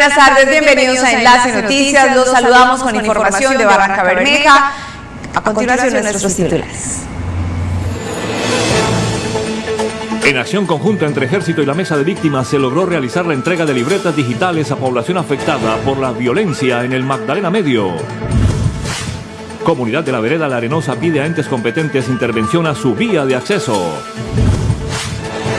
buenas tardes, bienvenidos a Enlace Noticias. Los saludamos con información de Barranca Bermeja. A continuación, nuestros titulares. En acción conjunta entre Ejército y la Mesa de Víctimas se logró realizar la entrega de libretas digitales a población afectada por la violencia en el Magdalena Medio. Comunidad de la Vereda La Arenosa pide a entes competentes intervención a su vía de acceso.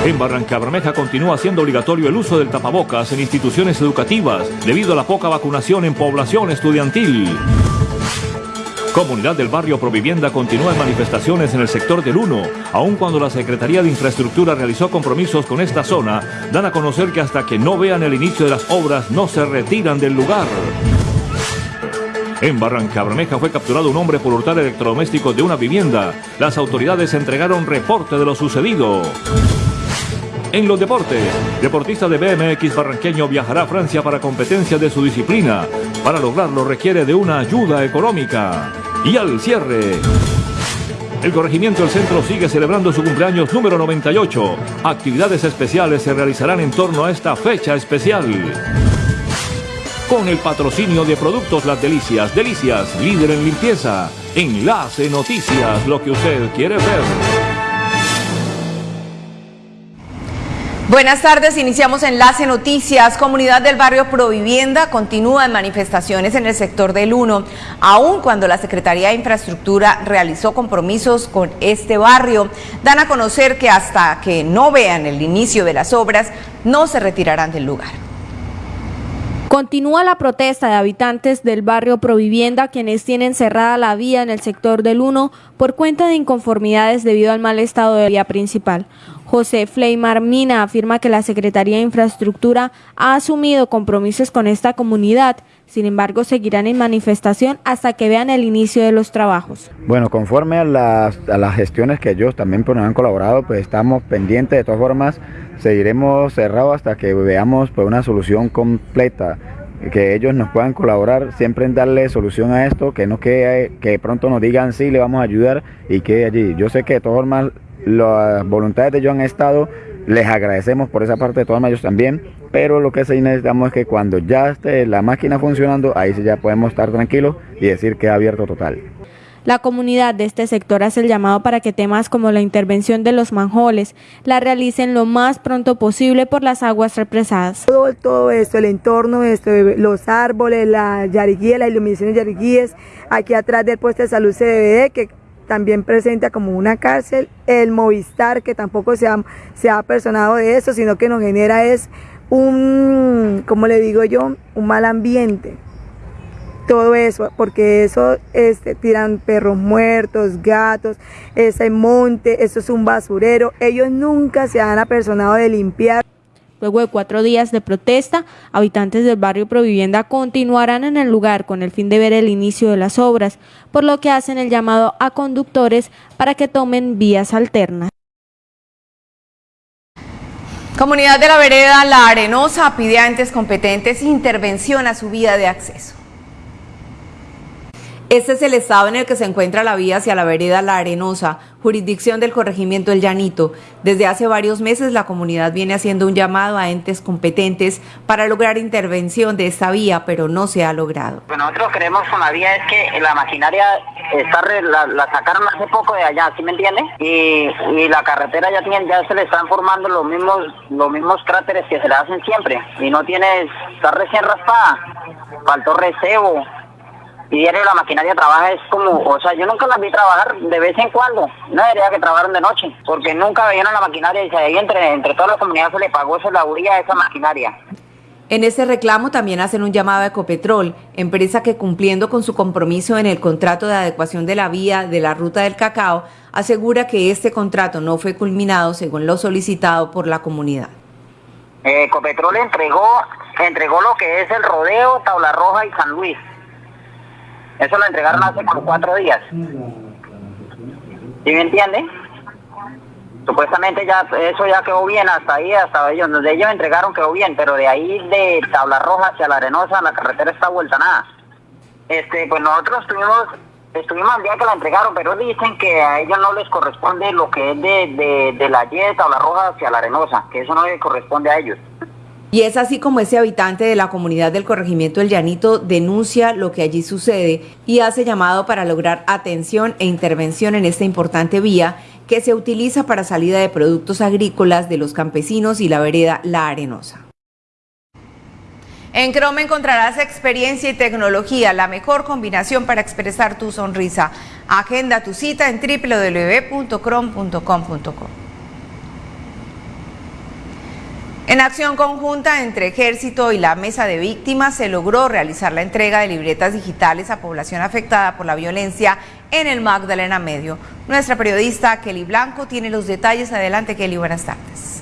En Barranca Bermeja continúa siendo obligatorio el uso del tapabocas en instituciones educativas debido a la poca vacunación en población estudiantil. Comunidad del barrio Provivienda continúa en manifestaciones en el sector del 1, aun cuando la Secretaría de Infraestructura realizó compromisos con esta zona, dan a conocer que hasta que no vean el inicio de las obras no se retiran del lugar. En Barranca Bermeja fue capturado un hombre por hurtar electrodomésticos de una vivienda. Las autoridades entregaron reporte de lo sucedido. En los deportes, deportista de BMX barranqueño viajará a Francia para competencia de su disciplina. Para lograrlo requiere de una ayuda económica. Y al cierre, el corregimiento del centro sigue celebrando su cumpleaños número 98. Actividades especiales se realizarán en torno a esta fecha especial. Con el patrocinio de Productos Las Delicias, Delicias, líder en limpieza. Enlace Noticias, lo que usted quiere ver. Buenas tardes, iniciamos Enlace Noticias. Comunidad del barrio Provivienda continúa en manifestaciones en el sector del 1, aun cuando la Secretaría de Infraestructura realizó compromisos con este barrio. Dan a conocer que hasta que no vean el inicio de las obras, no se retirarán del lugar. Continúa la protesta de habitantes del barrio Provivienda quienes tienen cerrada la vía en el sector del 1 por cuenta de inconformidades debido al mal estado de la vía principal. José Fleimar Mina afirma que la Secretaría de Infraestructura ha asumido compromisos con esta comunidad, sin embargo seguirán en manifestación hasta que vean el inicio de los trabajos. Bueno, conforme a las, gestiones que ellos también pues, han colaborado, pues estamos pendientes, de todas formas seguiremos cerrados hasta que veamos pues, una solución completa que ellos nos puedan colaborar siempre en darle solución a esto, que no que, que pronto nos digan sí, le vamos a ayudar y que allí. Yo sé que de todas formas las voluntades de ellos han estado, les agradecemos por esa parte de todas ellos también, pero lo que sí necesitamos es que cuando ya esté la máquina funcionando, ahí sí ya podemos estar tranquilos y decir que ha abierto total. La comunidad de este sector hace el llamado para que temas como la intervención de los manjoles la realicen lo más pronto posible por las aguas represadas. Todo, todo esto, el entorno, esto, los árboles, la yariguía, la iluminación de yariguíes, aquí atrás del puesto de salud CBD, que también presenta como una cárcel, el Movistar, que tampoco se ha, se ha personado de eso, sino que nos genera es un, como le digo yo, un mal ambiente. Todo eso, porque eso este, tiran perros muertos, gatos, ese monte, eso es un basurero. Ellos nunca se han apersonado de limpiar. Luego de cuatro días de protesta, habitantes del barrio Provivienda continuarán en el lugar con el fin de ver el inicio de las obras, por lo que hacen el llamado a conductores para que tomen vías alternas. Comunidad de la Vereda La Arenosa pide a entes competentes intervención a su vía de acceso. Este es el estado en el que se encuentra la vía hacia la vereda La Arenosa, jurisdicción del corregimiento El Llanito. Desde hace varios meses la comunidad viene haciendo un llamado a entes competentes para lograr intervención de esta vía, pero no se ha logrado. Lo nosotros creemos con la vía es que la maquinaria está la, sacaron hace poco de allá, ¿sí me entiende? Y, la carretera ya tiene, ya se le están formando los mismos, los mismos cráteres que se le hacen siempre. Y no tiene, está recién raspada, faltó recebo y diario la maquinaria trabaja es como, o sea, yo nunca las vi trabajar de vez en cuando, no debería que trabajaron de noche, porque nunca veían a la maquinaria y se ahí entre, entre todas las comunidades se le pagó esa lauría a esa maquinaria. En ese reclamo también hacen un llamado a Ecopetrol, empresa que cumpliendo con su compromiso en el contrato de adecuación de la vía de la ruta del cacao, asegura que este contrato no fue culminado según lo solicitado por la comunidad. Ecopetrol entregó, entregó lo que es el rodeo, Tabla Roja y San Luis eso lo entregaron hace como cuatro días. ¿Sí me entiende? Supuestamente ya eso ya quedó bien hasta ahí, hasta ellos, donde ellos entregaron quedó bien, pero de ahí de Tabla Roja hacia La Arenosa la carretera está vuelta nada. Este, pues nosotros estuvimos, estuvimos al día que la entregaron, pero dicen que a ellos no les corresponde lo que es de, de, de la Y de Tabla Roja hacia La Arenosa, que eso no les corresponde a ellos. Y es así como ese habitante de la comunidad del corregimiento El Llanito denuncia lo que allí sucede y hace llamado para lograr atención e intervención en esta importante vía que se utiliza para salida de productos agrícolas de los campesinos y la vereda La Arenosa. En Chrome encontrarás experiencia y tecnología, la mejor combinación para expresar tu sonrisa. Agenda tu cita en www.chrome.com.co. En acción conjunta entre Ejército y la Mesa de Víctimas se logró realizar la entrega de libretas digitales a población afectada por la violencia en el Magdalena Medio. Nuestra periodista Kelly Blanco tiene los detalles. Adelante Kelly, buenas tardes.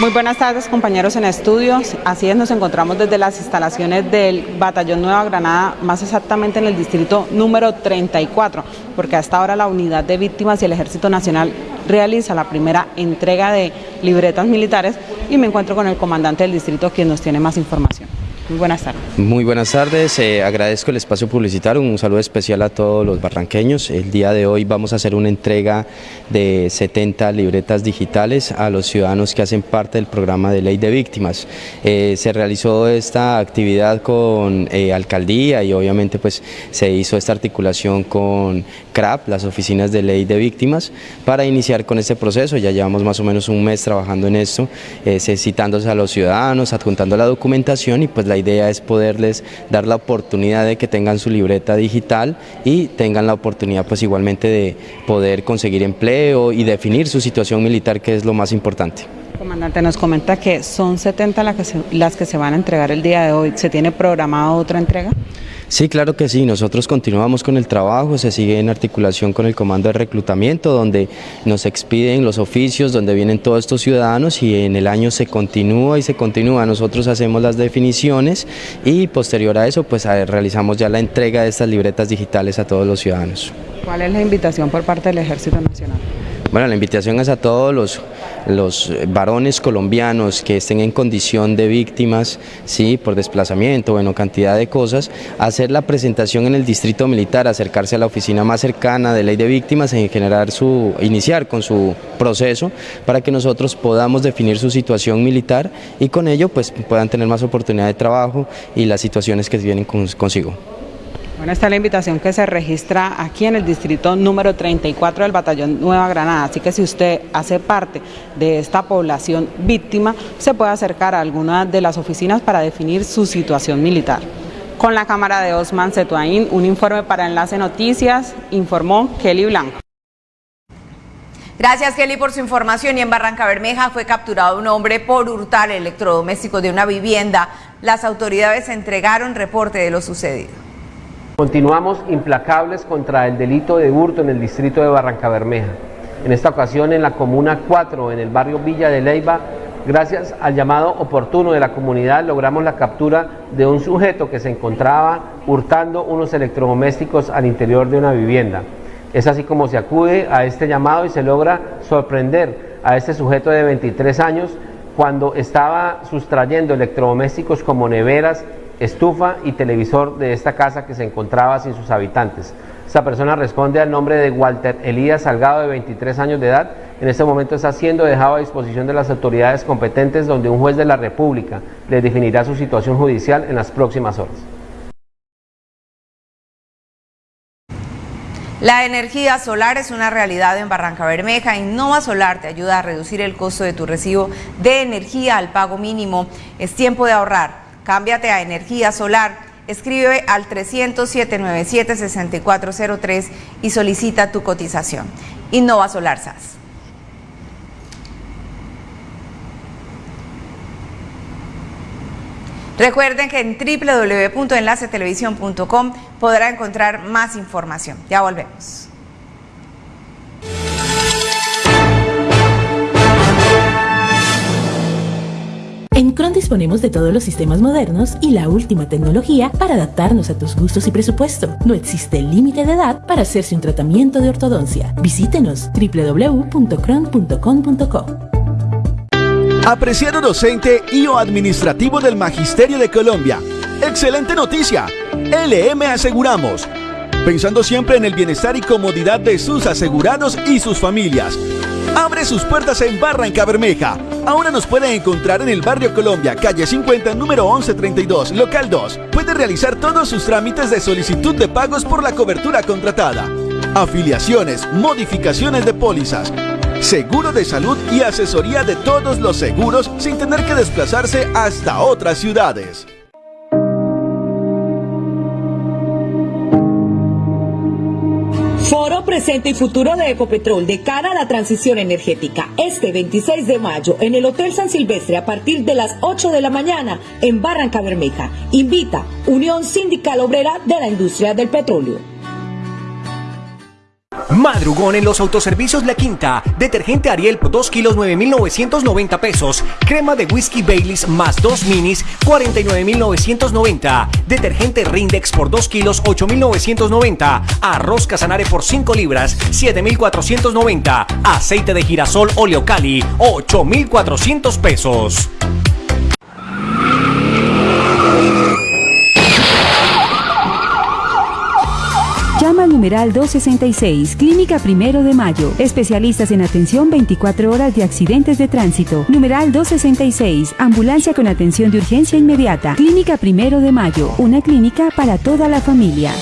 Muy buenas tardes compañeros en estudios, así es, nos encontramos desde las instalaciones del Batallón Nueva Granada, más exactamente en el distrito número 34, porque hasta ahora la unidad de víctimas y el Ejército Nacional realiza la primera entrega de libretas militares y me encuentro con el comandante del distrito quien nos tiene más información. Muy buenas tardes. Muy buenas tardes, eh, agradezco el espacio publicitario, un saludo especial a todos los barranqueños. El día de hoy vamos a hacer una entrega de 70 libretas digitales a los ciudadanos que hacen parte del programa de ley de víctimas. Eh, se realizó esta actividad con eh, alcaldía y obviamente pues se hizo esta articulación con CRAP, las oficinas de ley de víctimas, para iniciar con este proceso. Ya llevamos más o menos un mes trabajando en esto, citándose a los ciudadanos, adjuntando la documentación y pues la idea es poderles dar la oportunidad de que tengan su libreta digital y tengan la oportunidad pues igualmente de poder conseguir empleo y definir su situación militar que es lo más importante. Comandante, nos comenta que son 70 las que, se, las que se van a entregar el día de hoy. ¿Se tiene programada otra entrega? Sí, claro que sí. Nosotros continuamos con el trabajo, se sigue en articulación con el comando de reclutamiento, donde nos expiden los oficios, donde vienen todos estos ciudadanos y en el año se continúa y se continúa. Nosotros hacemos las definiciones y posterior a eso, pues realizamos ya la entrega de estas libretas digitales a todos los ciudadanos. ¿Cuál es la invitación por parte del Ejército Nacional? Bueno, la invitación es a todos los, varones colombianos que estén en condición de víctimas, sí, por desplazamiento, bueno, cantidad de cosas, hacer la presentación en el distrito militar, acercarse a la oficina más cercana de ley de víctimas y generar su, iniciar con su proceso para que nosotros podamos definir su situación militar y con ello pues puedan tener más oportunidad de trabajo y las situaciones que vienen consigo. Bueno, esta es la invitación que se registra aquí en el distrito número 34 del Batallón Nueva Granada, así que si usted hace parte de esta población víctima, se puede acercar a alguna de las oficinas para definir su situación militar. Con la cámara de Osman Setuain, un informe para Enlace Noticias, informó Kelly Blanco. Gracias Kelly por su información y en Barranca Bermeja fue capturado un hombre por hurtar electrodomésticos de una vivienda. Las autoridades entregaron reporte de lo sucedido. Continuamos implacables contra el delito de hurto en el distrito de Barranca Bermeja. En esta ocasión en la Comuna 4, en el barrio Villa de Leiva, gracias al llamado oportuno de la comunidad logramos la captura de un sujeto que se encontraba hurtando unos electrodomésticos al interior de una vivienda. Es así como se acude a este llamado y se logra sorprender a este sujeto de 23 años cuando estaba sustrayendo electrodomésticos como neveras, estufa y televisor de esta casa que se encontraba sin sus habitantes. Esta persona responde al nombre de Walter Elías Salgado, de 23 años de edad. En este momento está siendo dejado a disposición de las autoridades competentes donde un juez de la República le definirá su situación judicial en las próximas horas. La energía solar es una realidad en Barranca Bermeja. Innova Solar te ayuda a reducir el costo de tu recibo de energía al pago mínimo. Es tiempo de ahorrar. Cámbiate a energía solar. Escribe al 300-797-6403 y solicita tu cotización. Innova Solar SAS. Recuerden que en www.enlacetelevisión.com podrá encontrar más información. Ya volvemos. Cron disponemos de todos los sistemas modernos y la última tecnología para adaptarnos a tus gustos y presupuesto. No existe límite de edad para hacerse un tratamiento de ortodoncia. Visítenos www.cron.com.co. Apreciado docente y o administrativo del Magisterio de Colombia. Excelente noticia. LM Aseguramos. Pensando siempre en el bienestar y comodidad de sus asegurados y sus familias abre sus puertas en Barranca Bermeja. Ahora nos pueden encontrar en el barrio Colombia, calle 50, número 1132, local 2. Puede realizar todos sus trámites de solicitud de pagos por la cobertura contratada. Afiliaciones, modificaciones de pólizas, seguro de salud y asesoría de todos los seguros sin tener que desplazarse hasta otras ciudades. Foro Presente y Futuro de Ecopetrol de cara a la transición energética. Este 26 de mayo en el Hotel San Silvestre a partir de las 8 de la mañana en Barranca Bermeja. Invita Unión Sindical Obrera de la Industria del Petróleo. Madrugón en los autoservicios La Quinta. Detergente Ariel por 2 kilos 9,990 pesos. Crema de whisky Baileys más 2 minis 49,990. Detergente Rindex por 2 kilos 8,990. Arroz Casanare por 5 libras 7,490. Aceite de girasol Oleocali 8,400 pesos. Llama al numeral 266, Clínica Primero de Mayo. Especialistas en atención 24 horas de accidentes de tránsito. Numeral 266, Ambulancia con atención de urgencia inmediata. Clínica Primero de Mayo, una clínica para toda la familia.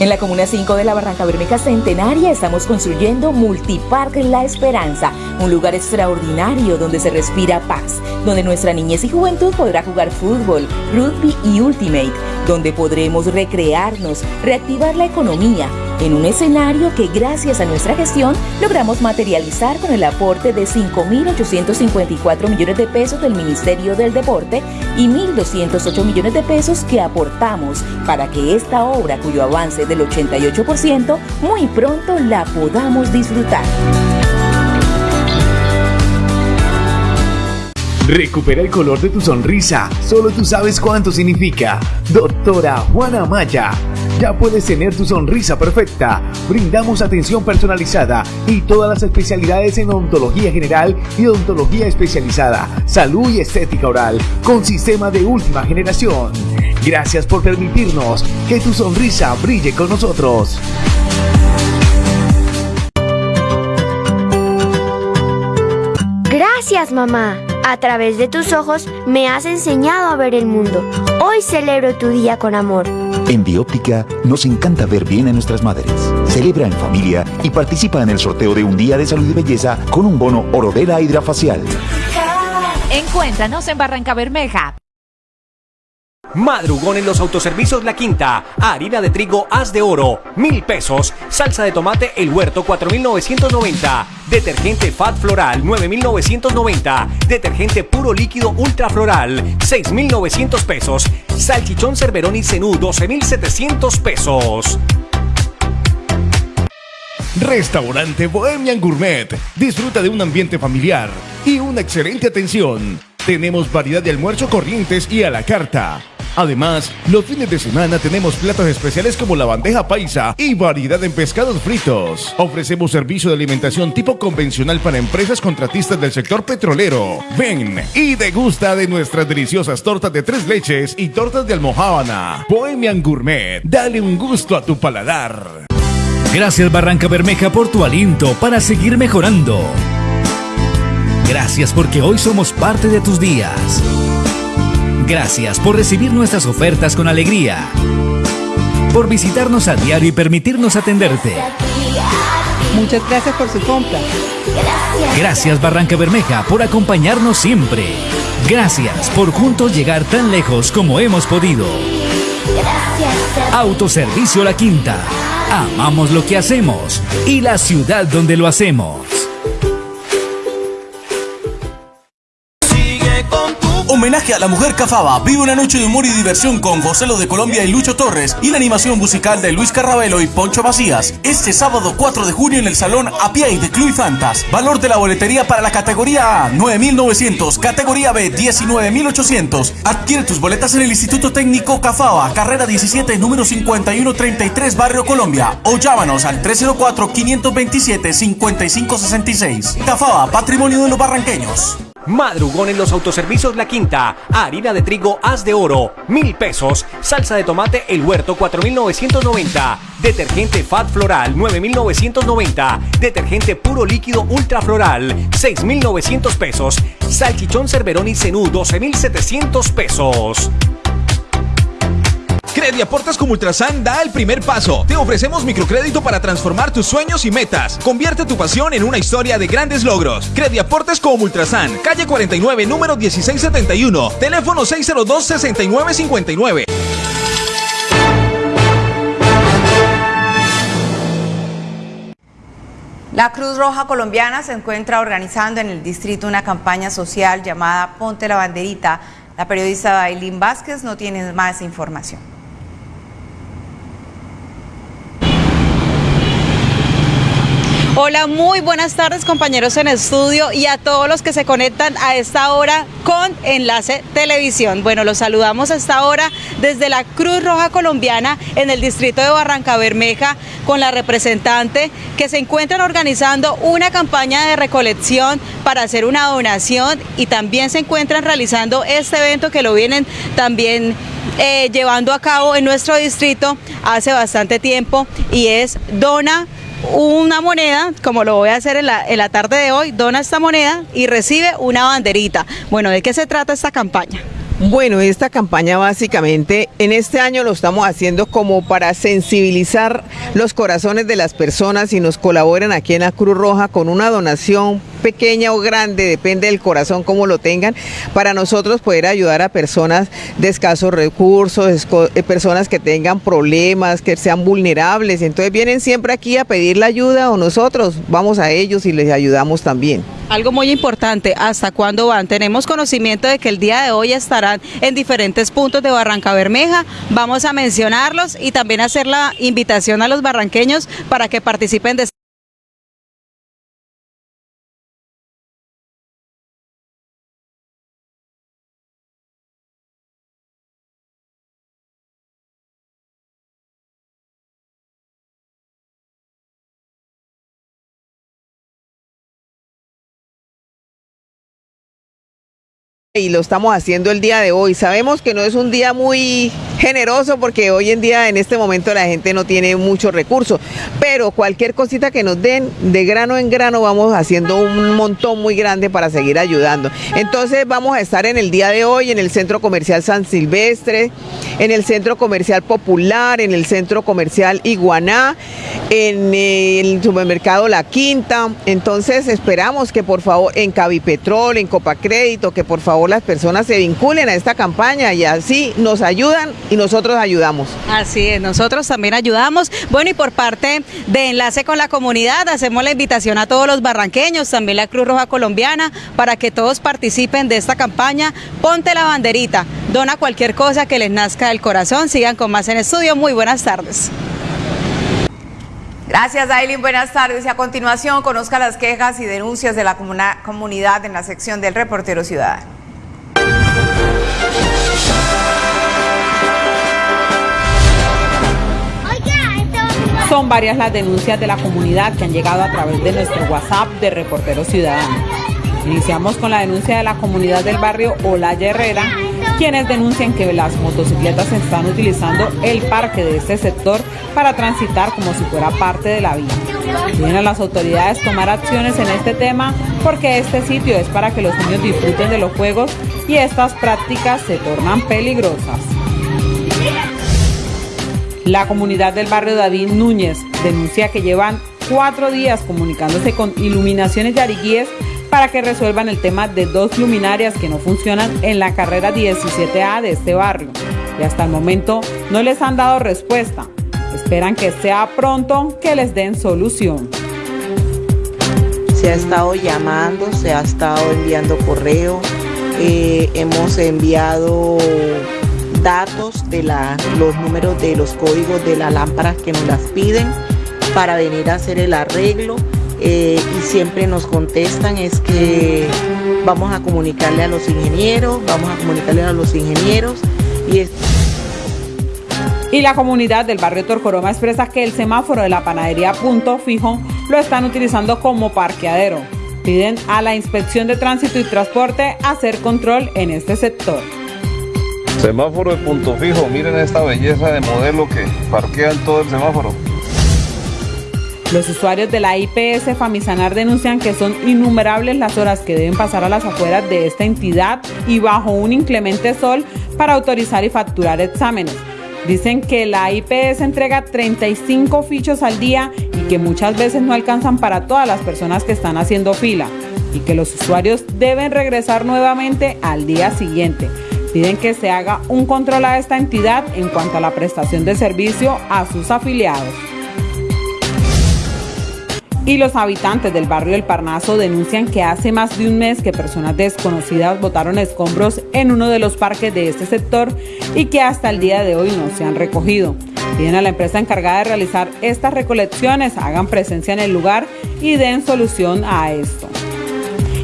En la Comuna 5 de la Barranca Bermeja Centenaria estamos construyendo Multipark La Esperanza, un lugar extraordinario donde se respira paz, donde nuestra niñez y juventud podrá jugar fútbol, rugby y ultimate, donde podremos recrearnos, reactivar la economía, en un escenario que gracias a nuestra gestión logramos materializar con el aporte de 5.854 millones de pesos del Ministerio del Deporte y 1.208 millones de pesos que aportamos para que esta obra, cuyo avance del 88%, muy pronto la podamos disfrutar. Recupera el color de tu sonrisa. Solo tú sabes cuánto significa. Doctora Juana Maya. Ya puedes tener tu sonrisa perfecta. Brindamos atención personalizada y todas las especialidades en odontología general y odontología especializada, salud y estética oral, con sistema de última generación. Gracias por permitirnos que tu sonrisa brille con nosotros. Gracias, mamá. A través de tus ojos me has enseñado a ver el mundo. Hoy celebro tu día con amor. En Bióptica nos encanta ver bien a nuestras madres. Celebra en familia y participa en el sorteo de un día de salud y belleza con un bono Orodela Hidrafacial. Encuéntranos en Barranca Bermeja. Madrugón en los autoservicios La Quinta. Harina de trigo Haz de Oro, mil pesos. Salsa de tomate El Huerto, 4,990. Detergente Fat Floral, 9,990. Detergente puro líquido Ultra Floral, 6,900 pesos. Salchichón Cerveroni Cenú, 12,700 pesos. Restaurante Bohemian Gourmet. Disfruta de un ambiente familiar y una excelente atención. Tenemos variedad de almuerzo corrientes y a la carta. Además, los fines de semana tenemos platos especiales como la bandeja paisa y variedad en pescados fritos. Ofrecemos servicio de alimentación tipo convencional para empresas contratistas del sector petrolero. Ven y degusta de nuestras deliciosas tortas de tres leches y tortas de almohábana. Bohemian Gourmet, dale un gusto a tu paladar. Gracias Barranca Bermeja por tu aliento para seguir mejorando. Gracias porque hoy somos parte de tus días. Gracias por recibir nuestras ofertas con alegría. Por visitarnos a diario y permitirnos atenderte. Muchas gracias por su compra. Gracias Barranca Bermeja por acompañarnos siempre. Gracias por juntos llegar tan lejos como hemos podido. Autoservicio La Quinta. Amamos lo que hacemos y la ciudad donde lo hacemos. Homenaje a la mujer Cafaba. Vive una noche de humor y diversión con José Lo de Colombia y Lucho Torres y la animación musical de Luis Carrabelo y Poncho Macías. Este sábado 4 de junio en el Salón Apiay de Club Fantas. Valor de la boletería para la categoría A 9.900, categoría B 19.800. Adquiere tus boletas en el Instituto Técnico Cafaba, carrera 17, número 5133, Barrio Colombia. O llámanos al 304-527-5566. Cafaba, patrimonio de los barranqueños. Madrugón en los autoservicios La Quinta. Harina de trigo haz de oro, mil pesos. Salsa de tomate El Huerto, 4,990. Detergente Fat Floral, 9,990. Detergente puro líquido Ultra Floral, 6,900 pesos. Salchichón Cerverón y Cenú, 12,700 pesos. Crediaportes como Ultrasan da el primer paso. Te ofrecemos microcrédito para transformar tus sueños y metas. Convierte tu pasión en una historia de grandes logros. Crediaportes como Ultrasan, calle 49, número 1671, teléfono 602-6959. La Cruz Roja Colombiana se encuentra organizando en el distrito una campaña social llamada Ponte la Banderita. La periodista Aileen Vázquez no tiene más información. Hola, muy buenas tardes compañeros en estudio y a todos los que se conectan a esta hora con Enlace Televisión. Bueno, los saludamos a esta hora desde la Cruz Roja Colombiana en el distrito de Barranca Bermeja con la representante que se encuentran organizando una campaña de recolección para hacer una donación y también se encuentran realizando este evento que lo vienen también eh, llevando a cabo en nuestro distrito hace bastante tiempo y es Dona una moneda, como lo voy a hacer en la, en la tarde de hoy, dona esta moneda y recibe una banderita. Bueno, ¿de qué se trata esta campaña? Bueno, esta campaña básicamente en este año lo estamos haciendo como para sensibilizar los corazones de las personas y nos colaboren aquí en la Cruz Roja con una donación pequeña o grande, depende del corazón como lo tengan, para nosotros poder ayudar a personas de escasos recursos, eh, personas que tengan problemas, que sean vulnerables. Entonces vienen siempre aquí a pedir la ayuda o nosotros vamos a ellos y les ayudamos también. Algo muy importante, ¿hasta cuándo van? Tenemos conocimiento de que el día de hoy estarán en diferentes puntos de Barranca Bermeja. Vamos a mencionarlos y también hacer la invitación a los barranqueños para que participen de y lo estamos haciendo el día de hoy. Sabemos que no es un día muy generoso porque hoy en día en este momento la gente no tiene muchos recursos, pero cualquier cosita que nos den de grano en grano vamos haciendo un montón muy grande para seguir ayudando. Entonces vamos a estar en el día de hoy en el Centro Comercial San Silvestre, en el Centro Comercial Popular, en el Centro Comercial Iguaná, en el supermercado La Quinta. Entonces esperamos que por favor en Cabipetrol, en Copacrédito, que por favor las personas se vinculen a esta campaña y así nos ayudan y nosotros ayudamos. Así es, nosotros también ayudamos. Bueno, y por parte de Enlace con la Comunidad, hacemos la invitación a todos los barranqueños, también la Cruz Roja Colombiana, para que todos participen de esta campaña. Ponte la banderita, dona cualquier cosa que les nazca del corazón. Sigan con más en estudio. Muy buenas tardes. Gracias, Aileen. Buenas tardes. Y a continuación, conozca las quejas y denuncias de la comunidad en la sección del reportero ciudadano. Son varias las denuncias de la comunidad que han llegado a través de nuestro WhatsApp de Reportero Ciudadano. Iniciamos con la denuncia de la comunidad del barrio Olaya Herrera, quienes denuncian que las motocicletas están utilizando el parque de este sector para transitar como si fuera parte de la vía. Piden a las autoridades tomar acciones en este tema porque este sitio es para que los niños disfruten de los juegos y estas prácticas se tornan peligrosas. La comunidad del barrio David Núñez denuncia que llevan cuatro días comunicándose con Iluminaciones de Ariguíes para que resuelvan el tema de dos luminarias que no funcionan en la carrera 17A de este barrio. Y hasta el momento no les han dado respuesta. Esperan que sea pronto que les den solución. Se ha estado llamando, se ha estado enviando correo, eh, hemos enviado datos de la, los números de los códigos de las lámparas que nos las piden para venir a hacer el arreglo eh, y siempre nos contestan es que vamos a comunicarle a los ingenieros, vamos a comunicarle a los ingenieros y Y la comunidad del barrio Torcoroma expresa que el semáforo de la panadería Punto Fijo lo están utilizando como parqueadero. Piden a la Inspección de Tránsito y Transporte hacer control en este sector. Semáforo de punto fijo, miren esta belleza de modelo que parquean todo el semáforo. Los usuarios de la IPS Famisanar denuncian que son innumerables las horas que deben pasar a las afueras de esta entidad y bajo un inclemente sol para autorizar y facturar exámenes. Dicen que la IPS entrega 35 fichos al día y que muchas veces no alcanzan para todas las personas que están haciendo fila y que los usuarios deben regresar nuevamente al día siguiente. Piden que se haga un control a esta entidad en cuanto a la prestación de servicio a sus afiliados. Y los habitantes del barrio El Parnaso denuncian que hace más de un mes que personas desconocidas botaron escombros en uno de los parques de este sector y que hasta el día de hoy no se han recogido. Piden a la empresa encargada de realizar estas recolecciones, hagan presencia en el lugar y den solución a esto.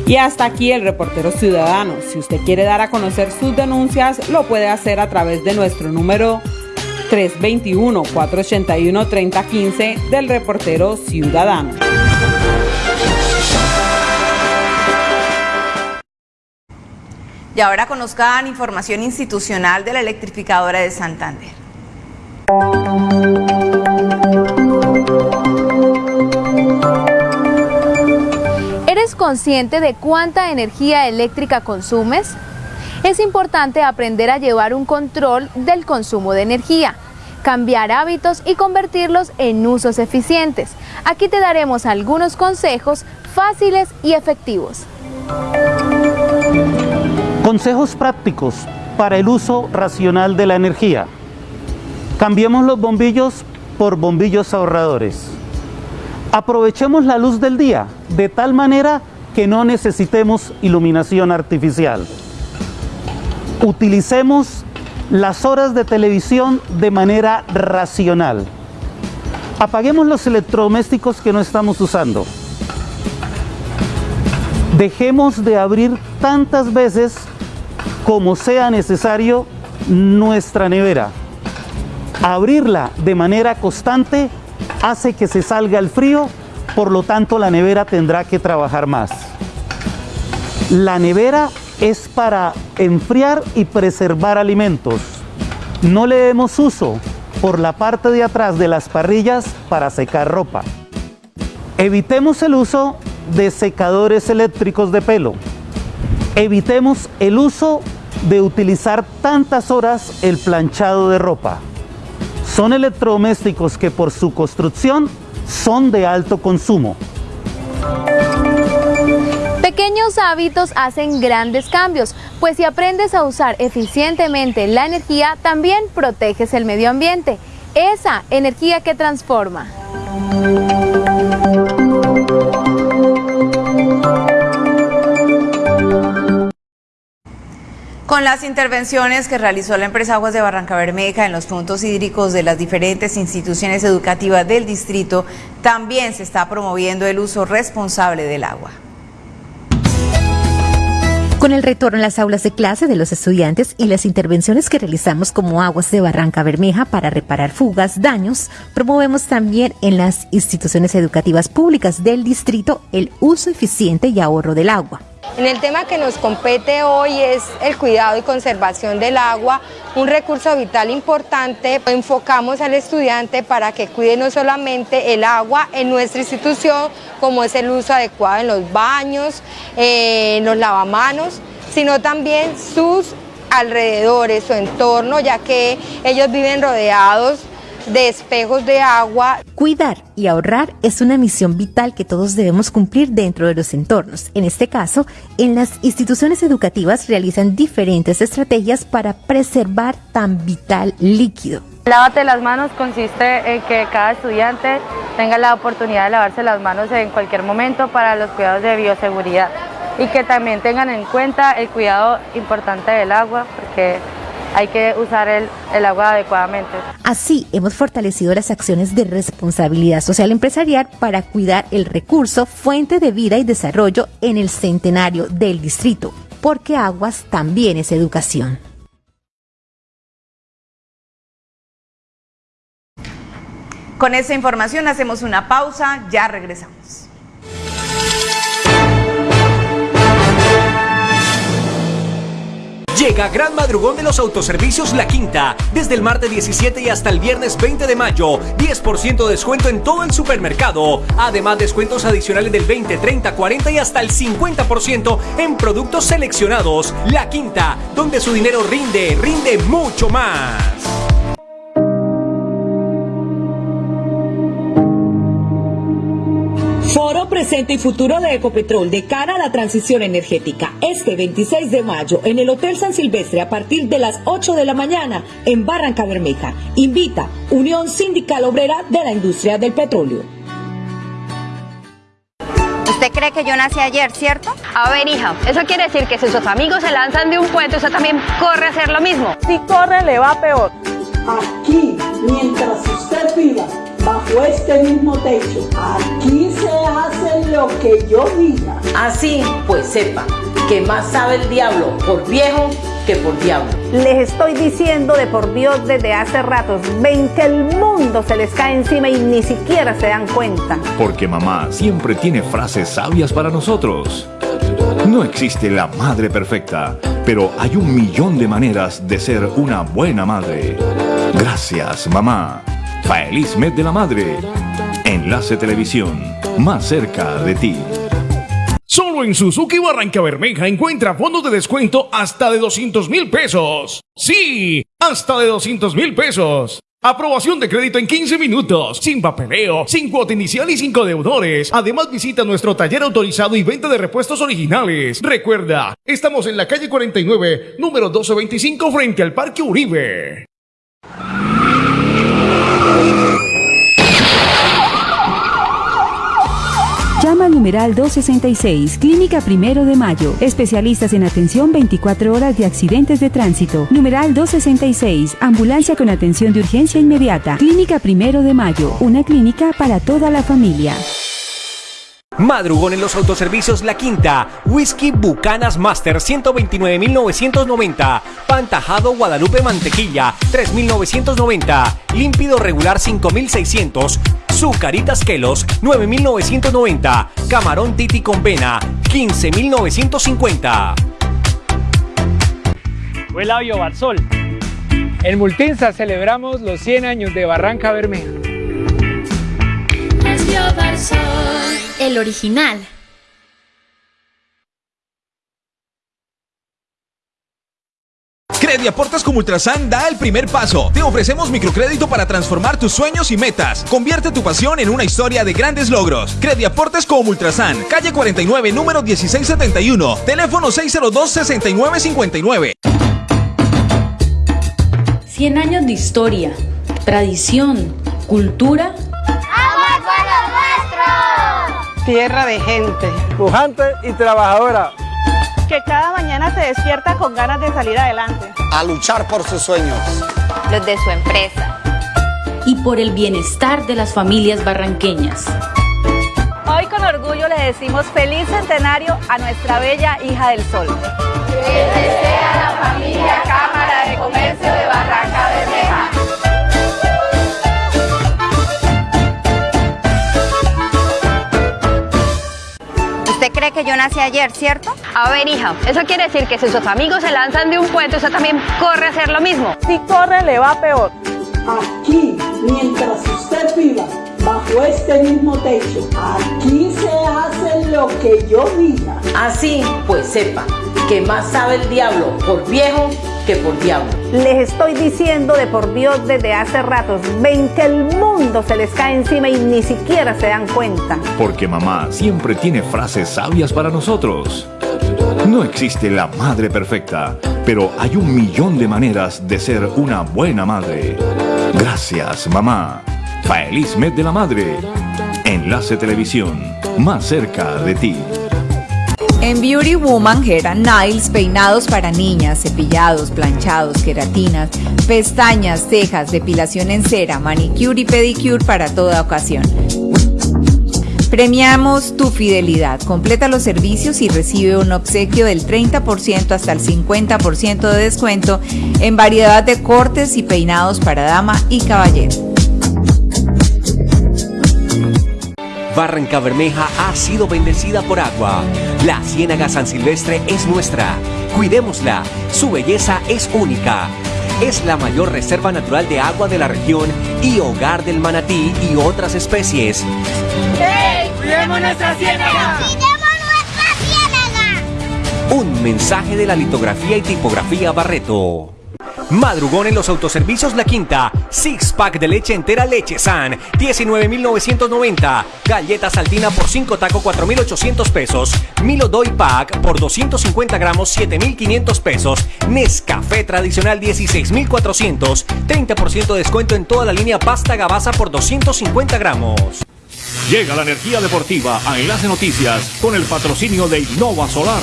Y hasta aquí el reportero ciudadano. Si usted quiere dar a conocer sus denuncias, lo puede hacer a través de nuestro número 321-481-3015 del reportero ciudadano. Y ahora conozcan información institucional de la electrificadora de Santander. ¿Eres consciente de cuánta energía eléctrica consumes? Es importante aprender a llevar un control del consumo de energía, cambiar hábitos y convertirlos en usos eficientes. Aquí te daremos algunos consejos fáciles y efectivos. Consejos prácticos para el uso racional de la energía. Cambiemos los bombillos por bombillos ahorradores. Aprovechemos la luz del día de tal manera que no necesitemos iluminación artificial. Utilicemos las horas de televisión de manera racional. Apaguemos los electrodomésticos que no estamos usando. Dejemos de abrir tantas veces como sea necesario nuestra nevera. Abrirla de manera constante hace que se salga el frío, por lo tanto la nevera tendrá que trabajar más. La nevera es para enfriar y preservar alimentos. No le demos uso por la parte de atrás de las parrillas para secar ropa. Evitemos el uso de secadores eléctricos de pelo. Evitemos el uso de utilizar tantas horas el planchado de ropa. Son electrodomésticos que por su construcción son de alto consumo. Pequeños hábitos hacen grandes cambios, pues si aprendes a usar eficientemente la energía, también proteges el medio ambiente, esa energía que transforma. Con las intervenciones que realizó la empresa Aguas de Barranca Bermeja en los puntos hídricos de las diferentes instituciones educativas del distrito, también se está promoviendo el uso responsable del agua. Con el retorno a las aulas de clase de los estudiantes y las intervenciones que realizamos como Aguas de Barranca Bermeja para reparar fugas, daños, promovemos también en las instituciones educativas públicas del distrito el uso eficiente y ahorro del agua. En el tema que nos compete hoy es el cuidado y conservación del agua, un recurso vital importante. Enfocamos al estudiante para que cuide no solamente el agua en nuestra institución, como es el uso adecuado en los baños, en los lavamanos, sino también sus alrededores, su entorno, ya que ellos viven rodeados de espejos de agua. Cuidar y ahorrar es una misión vital que todos debemos cumplir dentro de los entornos. En este caso, en las instituciones educativas realizan diferentes estrategias para preservar tan vital líquido. Lávate las manos consiste en que cada estudiante tenga la oportunidad de lavarse las manos en cualquier momento para los cuidados de bioseguridad y que también tengan en cuenta el cuidado importante del agua porque hay que usar el, el, agua adecuadamente. Así hemos fortalecido las acciones de responsabilidad social empresarial para cuidar el recurso, fuente de vida y desarrollo en el centenario del distrito, porque aguas también es educación. Con esta información hacemos una pausa, ya regresamos. Llega Gran Madrugón de los Autoservicios La Quinta, desde el martes 17 y hasta el viernes 20 de mayo, 10% de descuento en todo el supermercado. Además, descuentos adicionales del 20, 30, 40 y hasta el 50% en productos seleccionados. La Quinta, donde su dinero rinde, rinde mucho más. Presente y Futuro de Ecopetrol de cara a la transición energética. Este 26 de mayo en el Hotel San Silvestre a partir de las 8 de la mañana en Barranca Bermeja. Invita Unión Sindical Obrera de la Industria del Petróleo. ¿Usted cree que yo nací ayer, cierto? A ver, hija, eso quiere decir que si sus amigos se lanzan de un puente, usted también corre a hacer lo mismo. Si corre, le va peor. Aquí, mientras usted viva bajo este mismo techo, aquí se hace lo que yo diga. Así, pues sepa que más sabe el diablo por viejo que por diablo. Les estoy diciendo de por Dios desde hace ratos, ven que el mundo se les cae encima y ni siquiera se dan cuenta. Porque mamá siempre tiene frases sabias para nosotros. No existe la madre perfecta, pero hay un millón de maneras de ser una buena madre. Gracias, mamá. Feliz mes de la madre. Enlace Televisión, más cerca de ti. Solo en Suzuki Barranca Bermeja encuentra fondos de descuento hasta de 200 mil pesos. Sí, hasta de 200 mil pesos. Aprobación de crédito en 15 minutos, sin papeleo, sin cuota inicial y sin deudores. Además visita nuestro taller autorizado y venta de repuestos originales. Recuerda, estamos en la calle 49, número 1225 frente al Parque Uribe. Llama al numeral 266, Clínica Primero de Mayo. Especialistas en atención 24 horas de accidentes de tránsito. Numeral 266, Ambulancia con atención de urgencia inmediata. Clínica Primero de Mayo, una clínica para toda la familia. Madrugón en los autoservicios La Quinta, Whisky Bucanas Master 129.990, Pantajado Guadalupe Mantequilla 3.990, Límpido Regular 5.600, Zucaritas Kelos 9.990, Camarón Titi con Vena 15.950. Huela Barzol. En Multinsa celebramos los 100 años de Barranca Bermeja. El original. Crediaportes como Ultrasan da el primer paso. Te ofrecemos microcrédito para transformar tus sueños y metas. Convierte tu pasión en una historia de grandes logros. Crediaportes como Ultrasan, calle 49, número 1671, teléfono 602-6959. 100 años de historia, tradición, cultura. Tierra de gente, pujante y trabajadora que cada mañana se despierta con ganas de salir adelante. A luchar por sus sueños. Los de su empresa. Y por el bienestar de las familias barranqueñas. Hoy con orgullo le decimos feliz centenario a nuestra bella hija del sol. Que desea la familia Cámara de Comercio de Barranca cree que yo nací ayer, cierto? A ver, hija, eso quiere decir que si sus amigos se lanzan de un puente, usted también corre a hacer lo mismo. Si corre, le va peor. Aquí, mientras usted viva bajo este mismo techo, aquí se hace lo que yo diga. Así, pues sepa que más sabe el diablo por viejo que por diablo. Les estoy diciendo de por Dios desde hace ratos, ven que el mundo se les cae encima y ni siquiera se dan cuenta. Porque mamá siempre tiene frases sabias para nosotros. No existe la madre perfecta, pero hay un millón de maneras de ser una buena madre. Gracias, mamá. Feliz mes de la madre. Enlace Televisión, más cerca de ti. En Beauty Woman, and Nails, peinados para niñas, cepillados, planchados, queratinas, pestañas, cejas, depilación en cera, manicure y pedicure para toda ocasión. Premiamos tu fidelidad. Completa los servicios y recibe un obsequio del 30% hasta el 50% de descuento en variedad de cortes y peinados para dama y caballero. Barranca Bermeja ha sido bendecida por agua. La Ciénaga San Silvestre es nuestra. Cuidémosla. Su belleza es única. Es la mayor reserva natural de agua de la región y hogar del manatí y otras especies. ¡Hey! ¡Cuidemos nuestra ciénaga! Un mensaje de la litografía y tipografía Barreto. Madrugón en los autoservicios La Quinta. Six pack de leche entera Leche San. 19,990. Galleta saltina por 5 taco 4,800 pesos. Milo Doy Pack por 250 gramos 7,500 pesos. Nescafé tradicional 16,400. 30% de descuento en toda la línea pasta gabasa por 250 gramos. Llega la energía deportiva a Enlace Noticias con el patrocinio de Innova Solar.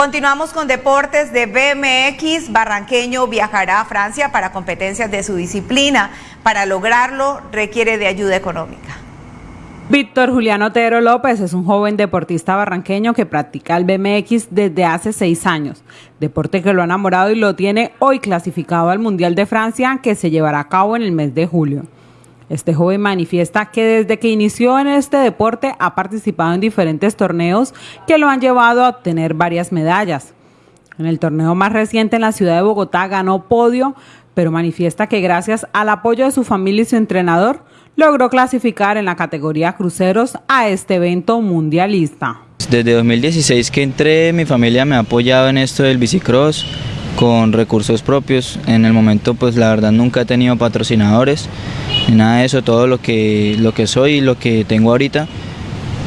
Continuamos con deportes de BMX. Barranqueño viajará a Francia para competencias de su disciplina. Para lograrlo requiere de ayuda económica. Víctor Julián Otero López es un joven deportista barranqueño que practica el BMX desde hace seis años, deporte que lo ha enamorado y lo tiene hoy clasificado al Mundial de Francia que se llevará a cabo en el mes de julio. Este joven manifiesta que desde que inició en este deporte ha participado en diferentes torneos que lo han llevado a obtener varias medallas. En el torneo más reciente en la ciudad de Bogotá ganó podio, pero manifiesta que gracias al apoyo de su familia y su entrenador logró clasificar en la categoría cruceros a este evento mundialista. Desde 2016 que entré, mi familia me ha apoyado en esto del bicicross con recursos propios. En el momento, pues la verdad nunca he tenido patrocinadores nada de eso. Todo lo que, lo que soy y lo que tengo ahorita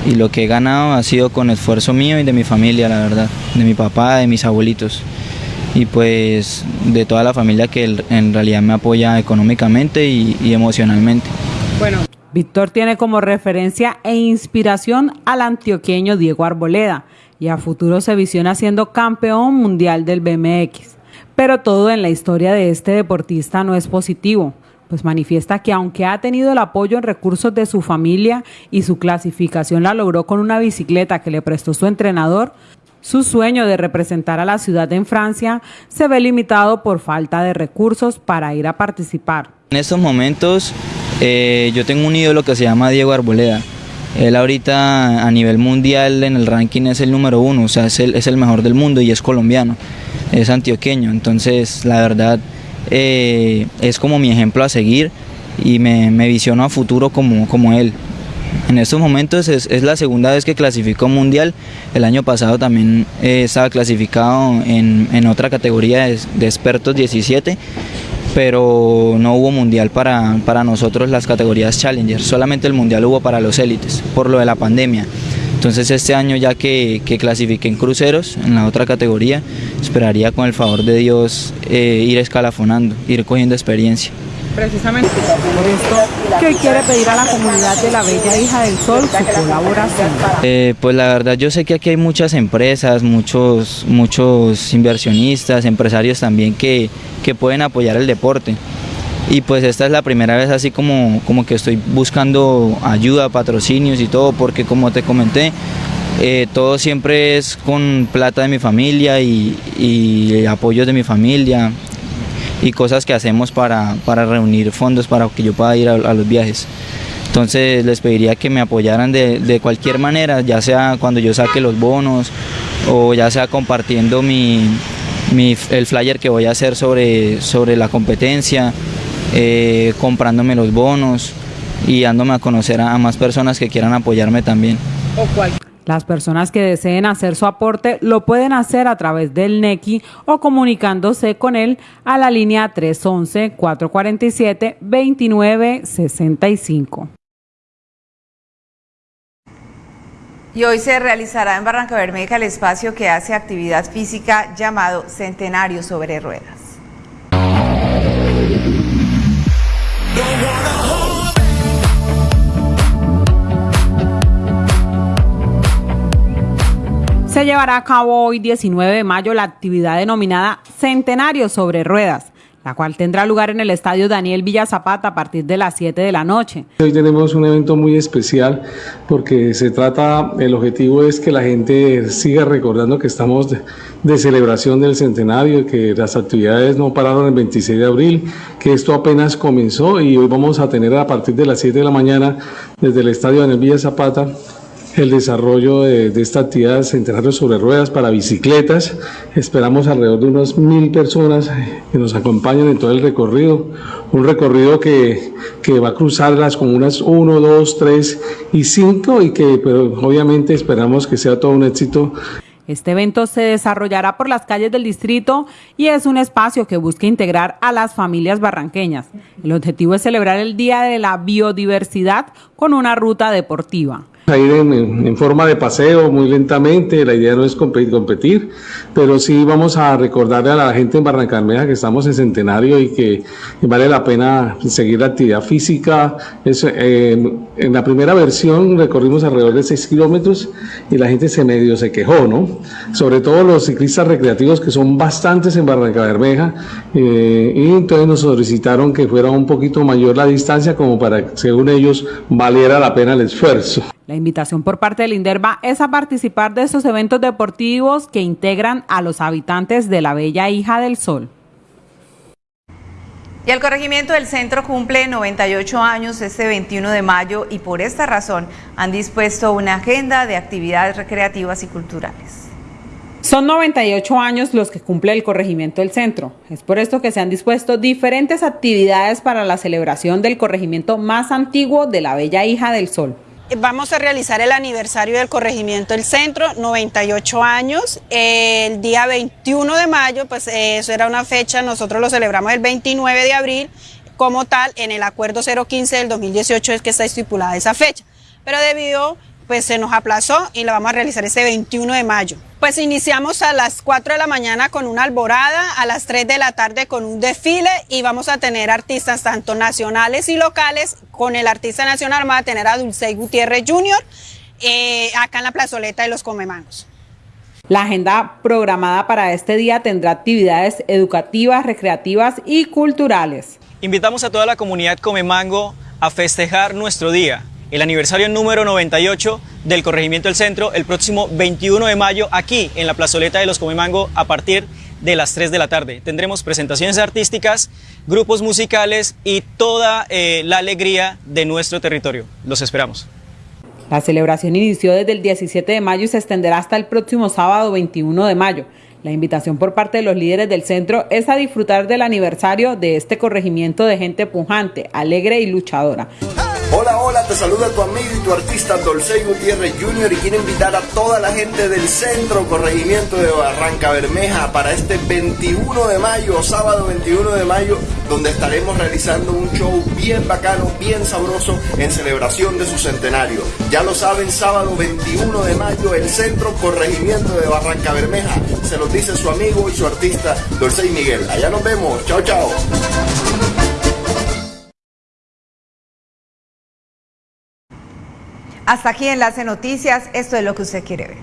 y lo que he ganado ha sido con esfuerzo mío y de mi familia, la verdad, de mi papá, de mis abuelitos y pues de toda la familia que en realidad me apoya económicamente y, y emocionalmente. Bueno, Víctor tiene como referencia e inspiración al antioqueño Diego Arboleda y a futuro se visiona siendo campeón mundial del BMX. Pero todo en la historia de este deportista no es positivo, pues manifiesta que aunque ha tenido el apoyo en recursos de su familia y su clasificación la logró con una bicicleta que le prestó su entrenador, su sueño de representar a la ciudad en Francia se ve limitado por falta de recursos para ir a participar. En estos momentos eh, yo tengo un ídolo que se llama Diego Arboleda. Él ahorita a nivel mundial en el ranking es el número uno, o sea, es el, es el mejor del mundo y es colombiano, es antioqueño. Entonces, la verdad, eh, es como mi ejemplo a seguir y me, visiono a futuro como, como él. En estos momentos es, es, la segunda vez que clasificó mundial. El año pasado también eh, estaba clasificado en, en, otra categoría de, de, expertos 17, pero no hubo mundial para, para nosotros las categorías Challenger. Solamente el mundial hubo para los élites por lo de la pandemia. Entonces este año ya que, que, clasifiqué en cruceros, en la otra categoría, esperaría con el favor de Dios eh, ir escalafonando, ir cogiendo experiencia. Precisamente por esto, ¿qué quiere pedir a la comunidad de la Bella Hija del Sol su colaboración? Eh, pues la verdad yo sé que aquí hay muchas empresas, muchos, muchos inversionistas, empresarios también que, que pueden apoyar el deporte y pues esta es la primera vez así como, como que estoy buscando ayuda, patrocinios y todo, porque como te comenté, eh, todo siempre es con plata de mi familia y, y apoyo de mi familia y cosas que hacemos para, para, reunir fondos para que yo pueda ir a, a, los viajes. Entonces les pediría que me apoyaran de, de, cualquier manera, ya sea cuando yo saque los bonos o ya sea compartiendo mi, mi, el flyer que voy a hacer sobre, sobre la competencia, eh, comprándome los bonos y dándome a conocer a, a, más personas que quieran apoyarme también. Las personas que deseen hacer su aporte lo pueden hacer a través del NECI o comunicándose con él a la línea 311-447-2965. Y hoy se realizará en Barranca Bermeja el espacio que hace actividad física llamado Centenario sobre Ruedas. Se llevará a cabo hoy 19 de mayo la actividad denominada Centenario sobre Ruedas. la cual tendrá lugar en el estadio Daniel Villa Zapata a partir de las 7 de la noche. Hoy tenemos un evento muy especial porque se trata, el objetivo es que la gente siga recordando que estamos de, celebración del centenario, que las actividades no pararon el 26 de abril, que esto apenas comenzó y hoy vamos a tener a partir de las 7 de la mañana desde el estadio Daniel Villa Zapata el desarrollo de, de, esta actividad centenario sobre ruedas para bicicletas. Esperamos alrededor de unas mil personas que nos acompañen en todo el recorrido. Un recorrido que, que va a cruzar las comunas 1, 2, 3 y 5 y que pero, obviamente esperamos que sea todo un éxito. Este evento se desarrollará por las calles del distrito y es un espacio que busca integrar a las familias barranqueñas. El objetivo es celebrar el Día de la Biodiversidad con una ruta deportiva a ir en, forma de paseo muy lentamente, la idea no es competir, pero sí vamos a recordarle a la gente en Barrancarmeja que estamos en centenario y que vale la pena seguir la actividad física. Eh, en la primera versión recorrimos alrededor de 6 kilómetros y la gente se medio se quejó, ¿no? Sobre todo los ciclistas recreativos que son bastantes en Barrancabermeja eh, y entonces nos solicitaron que fuera un poquito mayor la distancia como para que según ellos valiera la pena el esfuerzo. La invitación por parte del INDERBA es a participar de estos eventos deportivos que integran a los habitantes de la Bella Hija del Sol. Y el corregimiento del centro cumple 98 años este 21 de mayo y por esta razón han dispuesto una agenda de actividades recreativas y culturales. Son 98 años los que cumple el corregimiento del centro. Es por esto que se han dispuesto diferentes actividades para la celebración del corregimiento más antiguo de la Bella Hija del Sol vamos a realizar el aniversario del corregimiento del centro, 98 años, el día 21 de mayo, pues eso era una fecha, nosotros lo celebramos el 29 de abril, como tal, en el acuerdo 015 del 2018 es que está estipulada esa fecha, pero debido pues se nos aplazó y la vamos a realizar ese 21 de mayo. Pues iniciamos a las 4 de la mañana con una alborada, a las 3 de la tarde con un desfile y vamos a tener artistas tanto nacionales y locales. Con el artista nacional vamos a tener a Dulce Gutiérrez Jr. Eh, acá en la plazoleta de los Comemangos. La agenda programada para este día tendrá actividades educativas, recreativas y culturales. Invitamos a toda la comunidad Comemango a festejar nuestro día el aniversario número 98 del Corregimiento del Centro el próximo 21 de mayo aquí en la plazoleta de los Comemango a partir de las 3 de la tarde. Tendremos presentaciones artísticas, grupos musicales y toda eh, la alegría de nuestro territorio. Los esperamos. La celebración inició desde el 17 de mayo y se extenderá hasta el próximo sábado 21 de mayo. La invitación por parte de los líderes del centro es a disfrutar del aniversario de este corregimiento de gente pujante, alegre y luchadora. Hola, hola, te saluda tu amigo y tu artista Dolcey Gutiérrez Jr. y quiero invitar a toda la gente del centro corregimiento de Barranca Bermeja para este 21 de mayo, sábado 21 de mayo, donde estaremos realizando un show bien bacano, bien sabroso en celebración de su centenario. Ya lo saben, sábado 21 de mayo, el centro corregimiento de Barranca Bermeja. Se los dice su amigo y su artista Dolcey Miguel. Allá nos vemos. Chao, chao. Hasta aquí Enlace Noticias, esto es lo que usted quiere ver.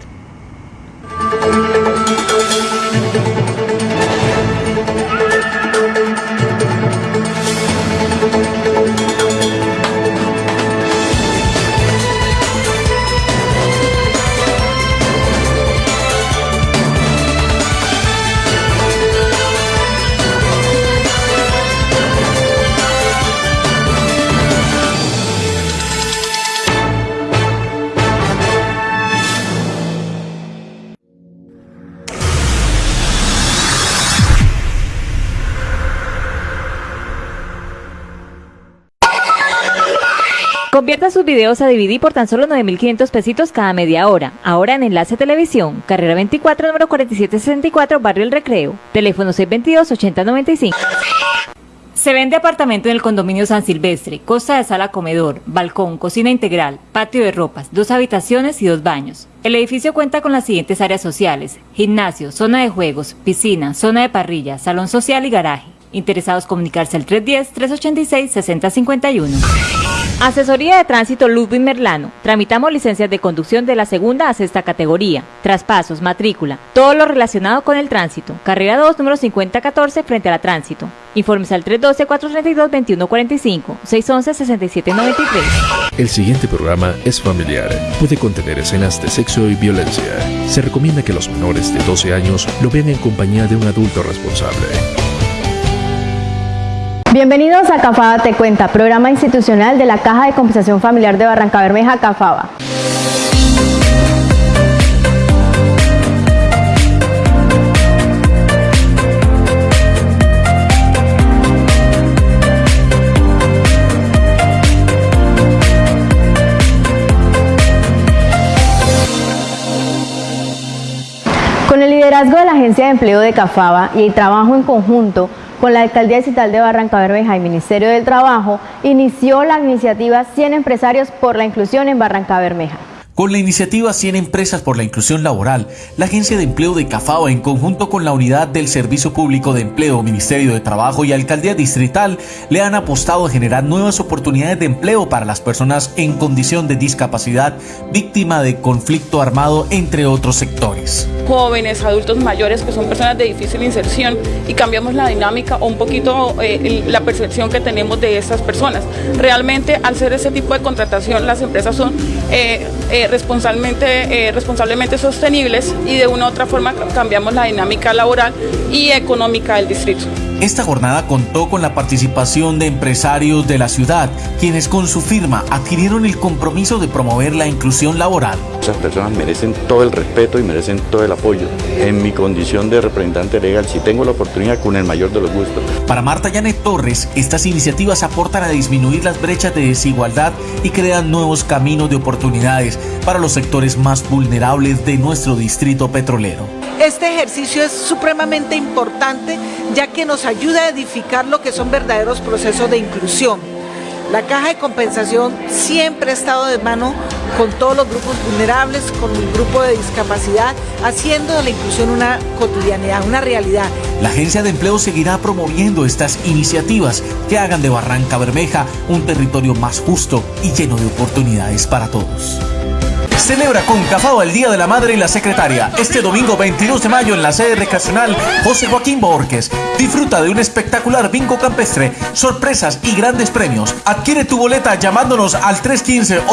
Videos a DVD por tan solo 9.500 pesitos cada media hora. Ahora en Enlace Televisión, carrera 24, número 4764, Barrio El Recreo. Teléfono 622-8095. Se vende apartamento en el condominio San Silvestre, costa de sala comedor, balcón, cocina integral, patio de ropas, dos habitaciones y dos baños. El edificio cuenta con las siguientes áreas sociales, gimnasio, zona de juegos, piscina, zona de parrilla, salón social y garaje. Interesados comunicarse al 310-386-6051. Asesoría de Tránsito Ludwig Merlano. Tramitamos licencias de conducción de la segunda a sexta categoría, traspasos, matrícula, todo lo relacionado con el tránsito. Carrera 2, número 5014, frente a la tránsito. Informes al 312-432-2145, 611-6793. El siguiente programa es familiar. Puede contener escenas de sexo y violencia. Se recomienda que los menores de 12 años lo vean en compañía de un adulto responsable. Bienvenidos a Cafaba Te Cuenta, programa institucional de la Caja de Compensación Familiar de Barranca Bermeja, Cafaba. Con el liderazgo de la Agencia de Empleo de Cafaba y el trabajo en conjunto con la Alcaldía Distrital de Barranca Bermeja y Ministerio del Trabajo, inició la iniciativa 100 empresarios por la inclusión en Barranca Bermeja. Con la iniciativa 100 Empresas por la Inclusión Laboral, la Agencia de Empleo de Cafao, en conjunto con la Unidad del Servicio Público de Empleo, Ministerio de Trabajo y Alcaldía Distrital, le han apostado a generar nuevas oportunidades de empleo para las personas en condición de discapacidad, víctima de conflicto armado, entre otros sectores. Jóvenes, adultos mayores que son personas de difícil inserción y cambiamos la dinámica o un poquito eh, la percepción que tenemos de estas personas. Realmente, al ser ese tipo de contratación, las empresas son eh, eh, responsablemente, eh, responsablemente sostenibles y de una u otra forma cambiamos la dinámica laboral y económica del distrito. Esta jornada contó con la participación de empresarios de la ciudad, quienes con su firma adquirieron el compromiso de promover la inclusión laboral. Esas personas merecen todo el respeto y merecen todo el apoyo. En mi condición de representante legal, si tengo la oportunidad, con el mayor de los gustos. Para Marta Yanet Torres, estas iniciativas aportan a disminuir las brechas de desigualdad y crean nuevos caminos de oportunidades para los sectores más vulnerables de nuestro distrito petrolero. Este ejercicio es supremamente importante ya que nos ayuda a edificar lo que son verdaderos procesos de inclusión. La caja de compensación siempre ha estado de mano con todos los grupos vulnerables, con el grupo de discapacidad, haciendo de la inclusión una cotidianidad, una realidad. La Agencia de Empleo seguirá promoviendo estas iniciativas que hagan de Barranca Bermeja un territorio más justo y lleno de oportunidades para todos. Celebra con Cafao el Día de la Madre y la Secretaria este domingo 22 de mayo en la sede recreacional José Joaquín Borges. Disfruta de un espectacular bingo campestre, sorpresas y grandes premios. Adquiere tu boleta llamándonos al 315